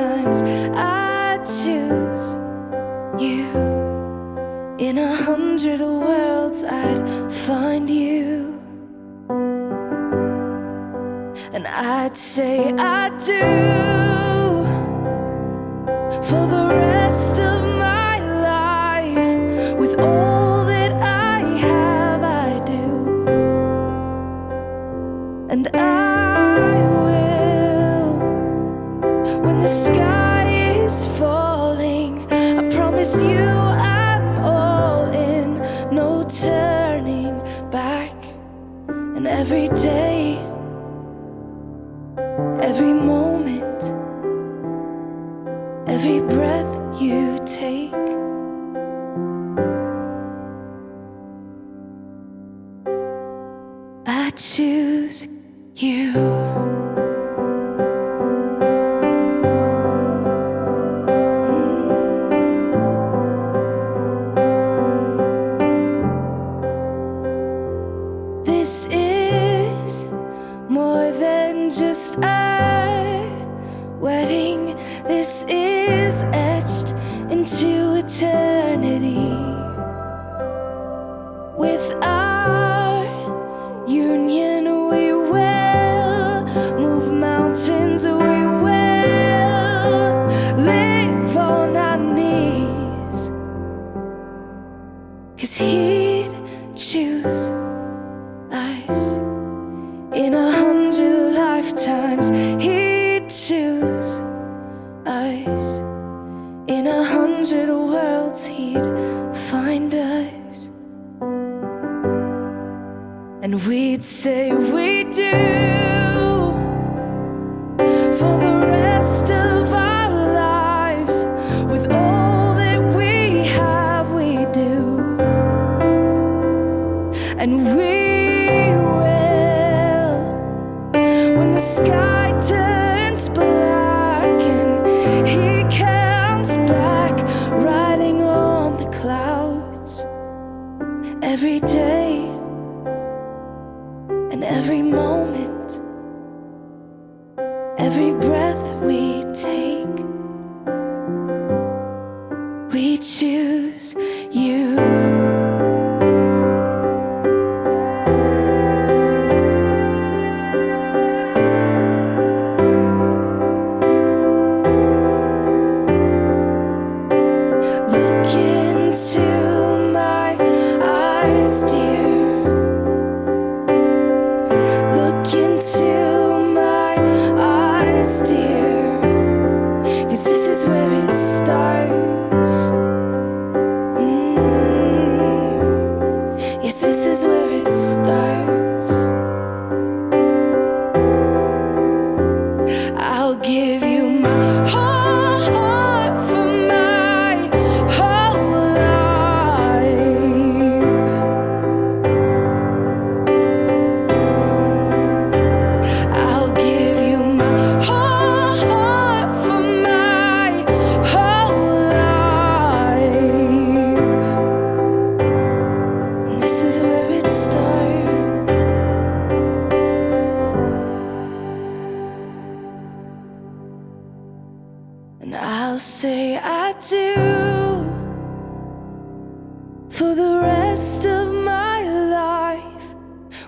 times. every day, every moment, every breath you take. I choose you. is more than just a wedding. This is. us. In a hundred worlds he'd find us. And we'd say we do. For the every moment, every breath.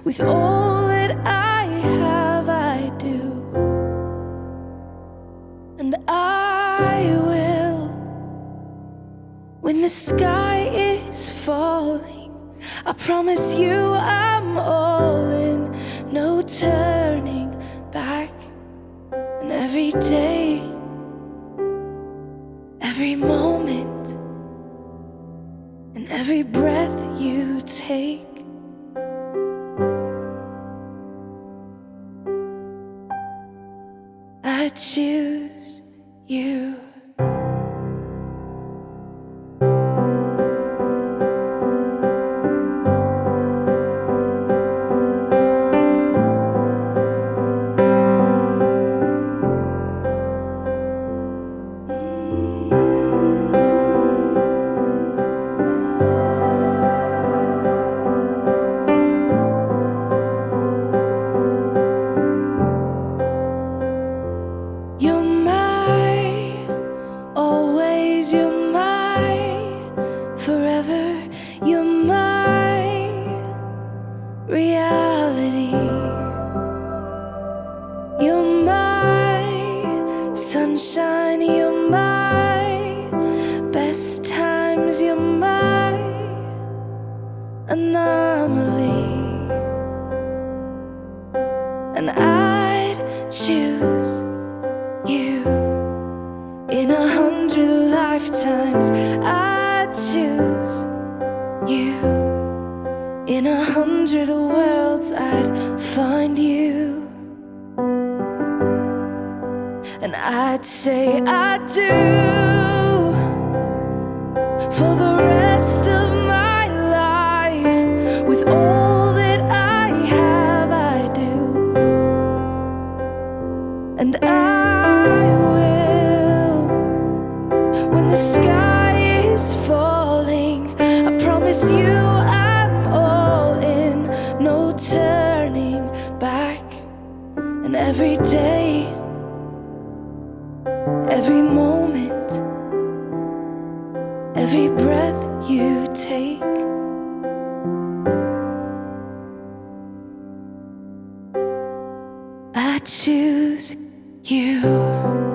With all that I have, I do. And I will. When the sky is falling, I promise you I'm all in. No turning back. And every day, every moment, and every breath you take. Reality. You're my sunshine. You're my best times. You're my anomaly. And I'd choose you in a hundred lifetimes. I'd choose you in a hundred worlds. I'd find you. And I'd say I do for the rest every day, every moment, every breath you take. I choose you.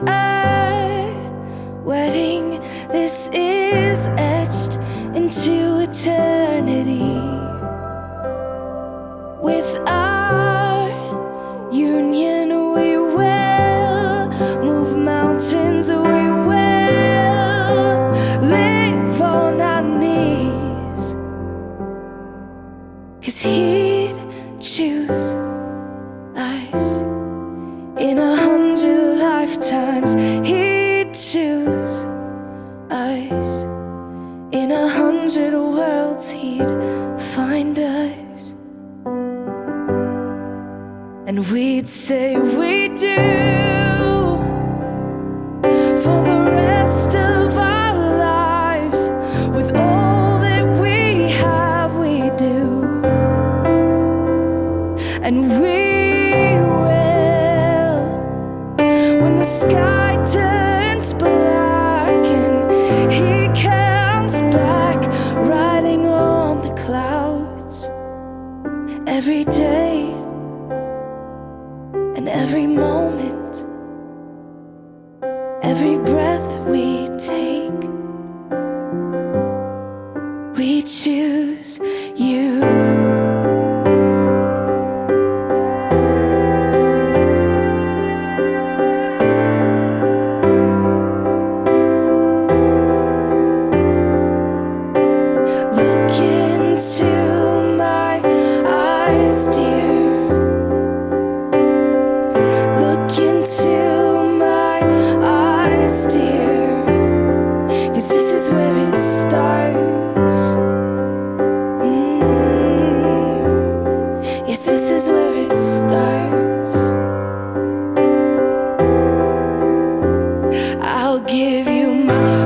Just we'd say we do. For the rest of our lives with all that we have we do. And we will. When the sky turns black and he comes back riding on the clouds. Every day every moment.